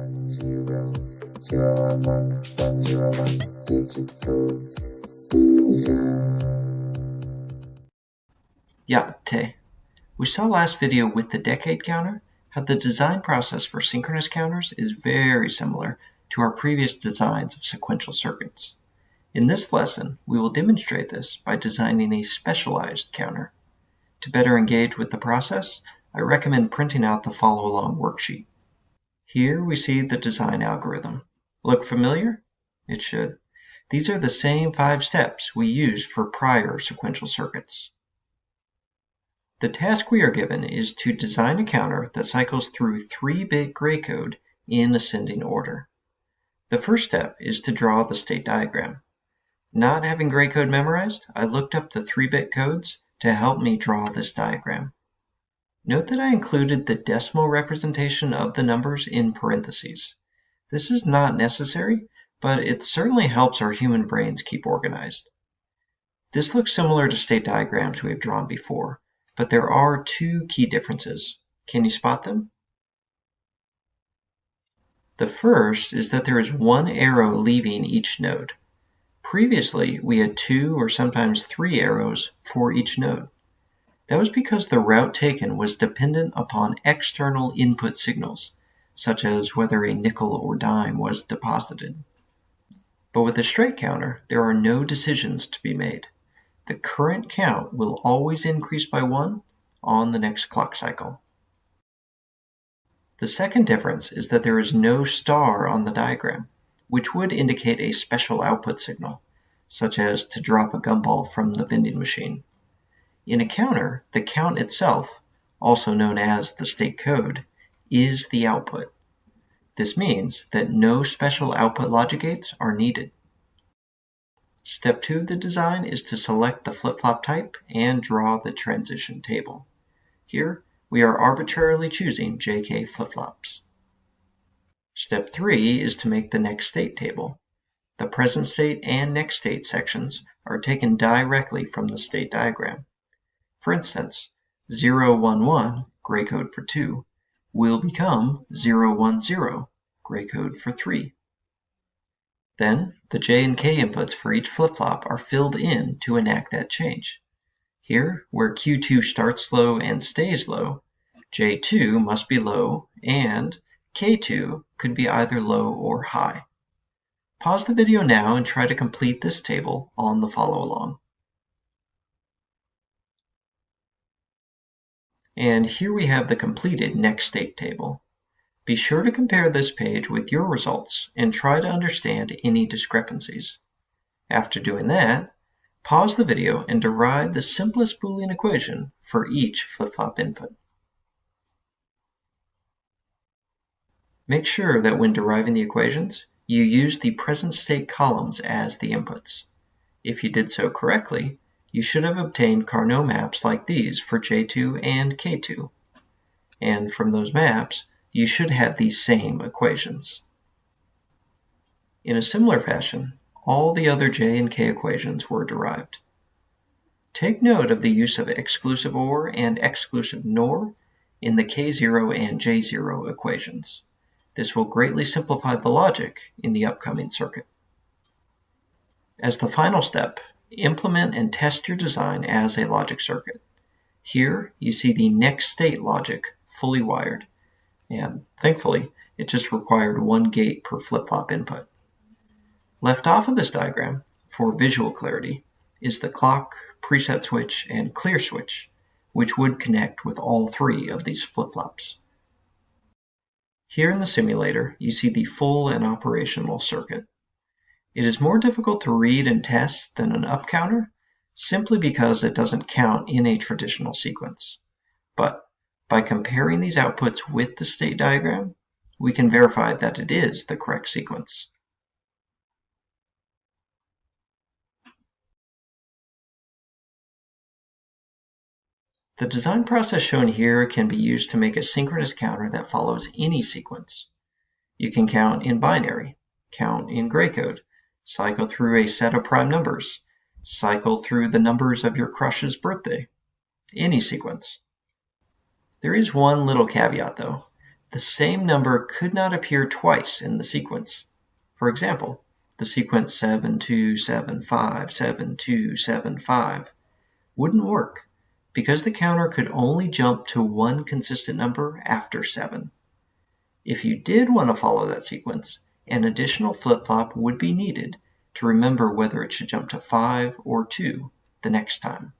one zero zero one one one zero one digital Yeah, Te. We saw last video with the decade counter how the design process for synchronous counters is very similar to our previous designs of sequential circuits. In this lesson, we will demonstrate this by designing a specialized counter. To better engage with the process, I recommend printing out the follow-along worksheet. Here we see the design algorithm. Look familiar? It should. These are the same five steps we used for prior sequential circuits. The task we are given is to design a counter that cycles through 3-bit gray code in ascending order. The first step is to draw the state diagram. Not having gray code memorized, I looked up the 3-bit codes to help me draw this diagram. Note that I included the decimal representation of the numbers in parentheses. This is not necessary, but it certainly helps our human brains keep organized. This looks similar to state diagrams we have drawn before, but there are two key differences. Can you spot them? The first is that there is one arrow leaving each node. Previously, we had two or sometimes three arrows for each node. That was because the route taken was dependent upon external input signals, such as whether a nickel or dime was deposited. But with a straight counter, there are no decisions to be made the current count will always increase by 1 on the next clock cycle. The second difference is that there is no star on the diagram, which would indicate a special output signal, such as to drop a gumball from the vending machine. In a counter, the count itself, also known as the state code, is the output. This means that no special output logic gates are needed. Step 2 of the design is to select the flip-flop type and draw the transition table. Here, we are arbitrarily choosing JK flip-flops. Step 3 is to make the next state table. The present state and next state sections are taken directly from the state diagram. For instance, 011, gray code for 2, will become 010, gray code for 3. Then, the J and K inputs for each flip-flop are filled in to enact that change. Here, where Q2 starts low and stays low, J2 must be low and K2 could be either low or high. Pause the video now and try to complete this table on the follow-along. And here we have the completed next state table. Be sure to compare this page with your results and try to understand any discrepancies. After doing that, pause the video and derive the simplest Boolean equation for each flip-flop input. Make sure that when deriving the equations, you use the present state columns as the inputs. If you did so correctly, you should have obtained Karnaugh maps like these for J2 and K2. And from those maps, you should have these same equations. In a similar fashion, all the other J and K equations were derived. Take note of the use of exclusive OR and exclusive NOR in the K0 and J0 equations. This will greatly simplify the logic in the upcoming circuit. As the final step, implement and test your design as a logic circuit. Here, you see the next state logic fully wired and thankfully it just required one gate per flip-flop input. Left off of this diagram, for visual clarity, is the clock, preset switch, and clear switch, which would connect with all three of these flip-flops. Here in the simulator, you see the full and operational circuit. It is more difficult to read and test than an up counter, simply because it doesn't count in a traditional sequence. But by comparing these outputs with the state diagram, we can verify that it is the correct sequence. The design process shown here can be used to make a synchronous counter that follows any sequence. You can count in binary, count in gray code, cycle through a set of prime numbers, cycle through the numbers of your crush's birthday, any sequence. There is one little caveat though. the same number could not appear twice in the sequence. For example, the sequence 7275, 7275 wouldn't work because the counter could only jump to one consistent number after 7. If you did want to follow that sequence, an additional flip-flop would be needed to remember whether it should jump to 5 or 2 the next time.